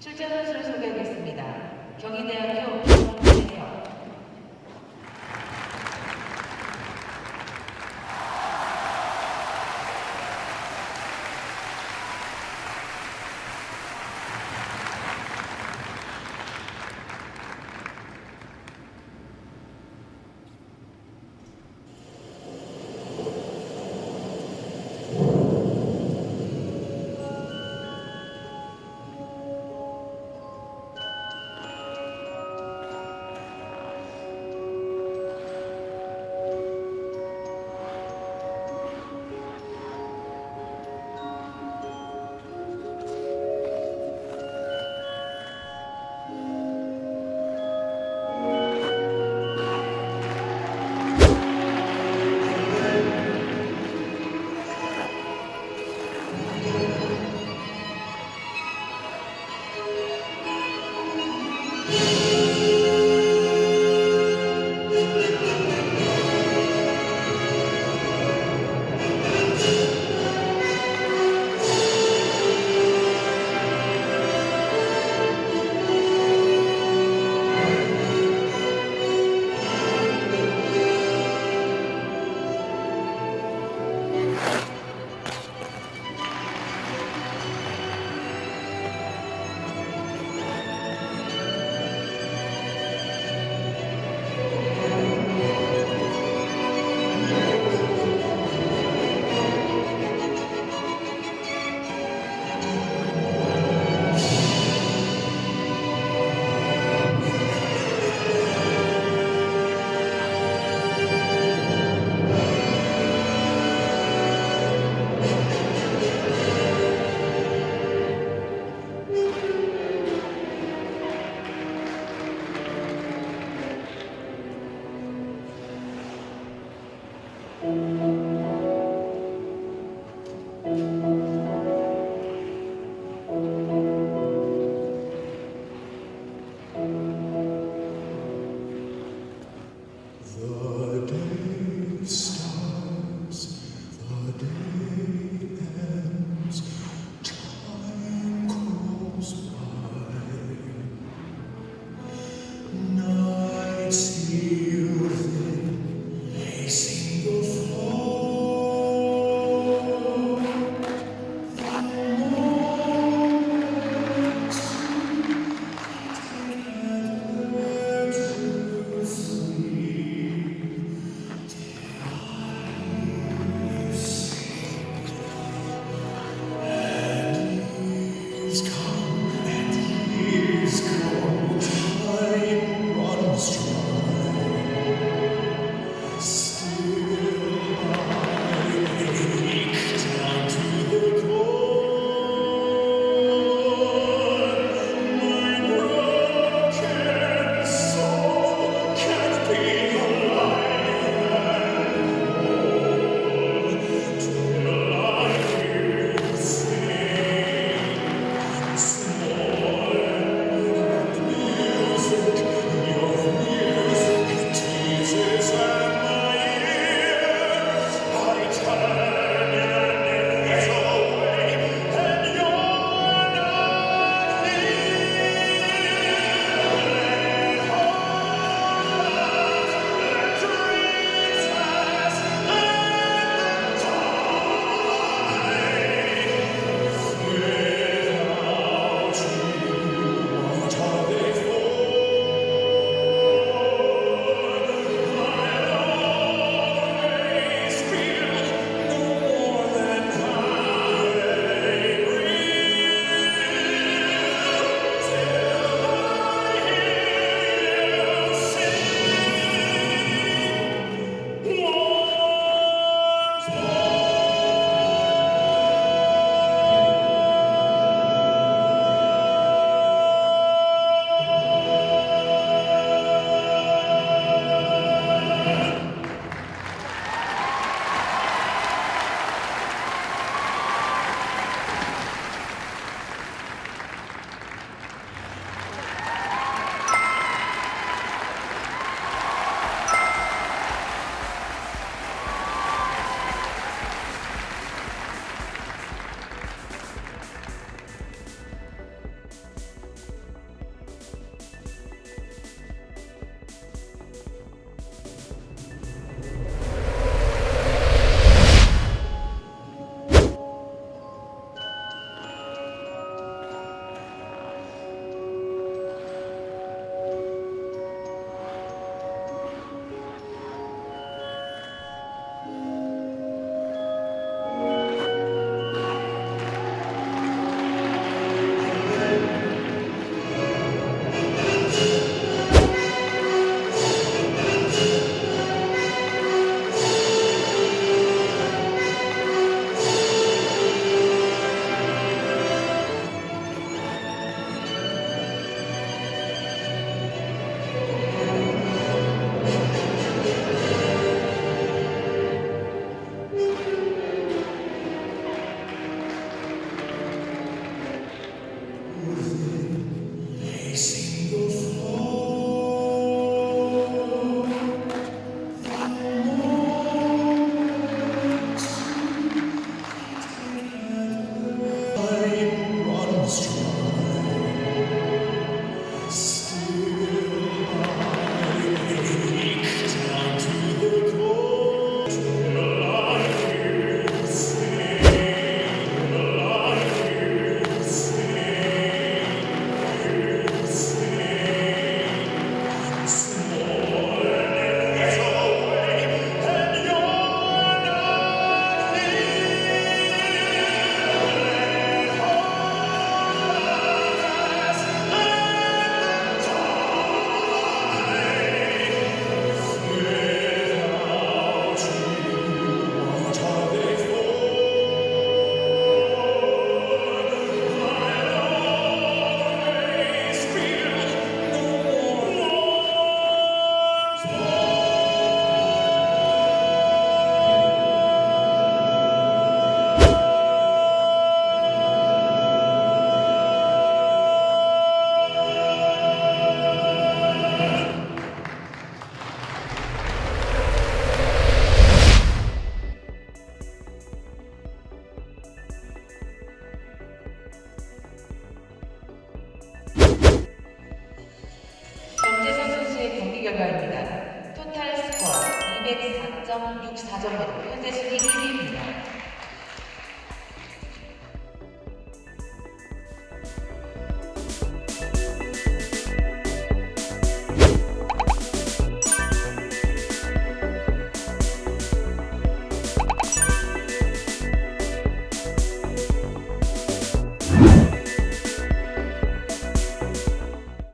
출전 선수를 소개하겠습니다. 경희대학교 정재혁 결과입니다. 토탈 스코어 204.64점으로 현재 순위 1위입니다.